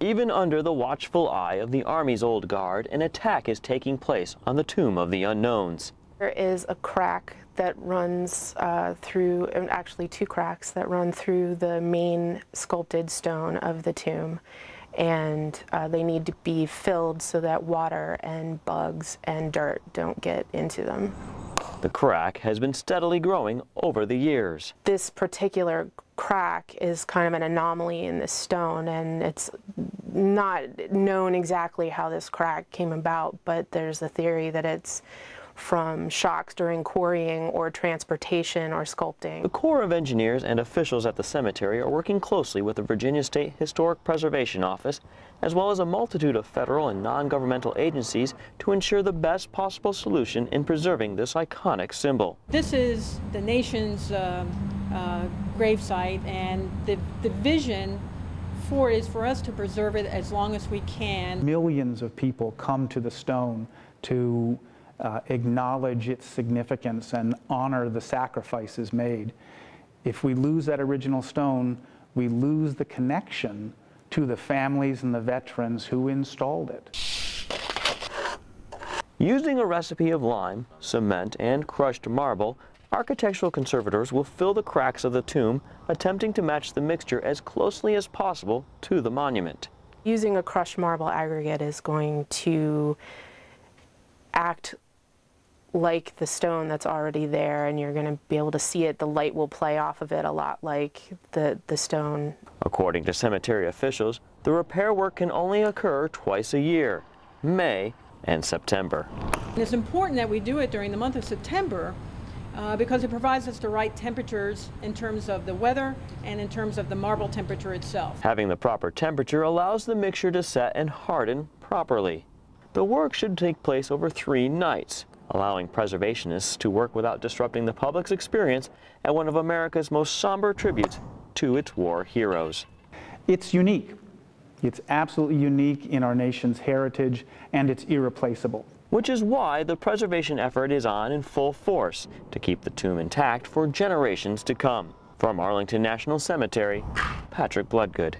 Even under the watchful eye of the Army's old guard, an attack is taking place on the Tomb of the Unknowns. There is a crack that runs uh, through, actually two cracks that run through the main sculpted stone of the tomb. And uh, they need to be filled so that water and bugs and dirt don't get into them. The crack has been steadily growing over the years. This particular crack is kind of an anomaly in this stone and it's not known exactly how this crack came about, but there's a theory that it's from shocks during quarrying or transportation or sculpting. The Corps of Engineers and officials at the cemetery are working closely with the Virginia State Historic Preservation Office, as well as a multitude of federal and non-governmental agencies to ensure the best possible solution in preserving this iconic symbol. This is the nation's uh, uh, gravesite and the, the vision for it is for us to preserve it as long as we can. Millions of people come to the stone to uh, acknowledge its significance and honor the sacrifices made. If we lose that original stone, we lose the connection to the families and the veterans who installed it. Using a recipe of lime, cement, and crushed marble, architectural conservators will fill the cracks of the tomb, attempting to match the mixture as closely as possible to the monument. Using a crushed marble aggregate is going to act like the stone that's already there and you're going to be able to see it. The light will play off of it a lot like the, the stone. According to cemetery officials, the repair work can only occur twice a year, May and September. And it's important that we do it during the month of September uh, because it provides us the right temperatures in terms of the weather and in terms of the marble temperature itself. Having the proper temperature allows the mixture to set and harden properly. The work should take place over three nights, allowing preservationists to work without disrupting the public's experience at one of America's most somber tributes to its war heroes. It's unique. It's absolutely unique in our nation's heritage, and it's irreplaceable. Which is why the preservation effort is on in full force to keep the tomb intact for generations to come. From Arlington National Cemetery, Patrick Bloodgood.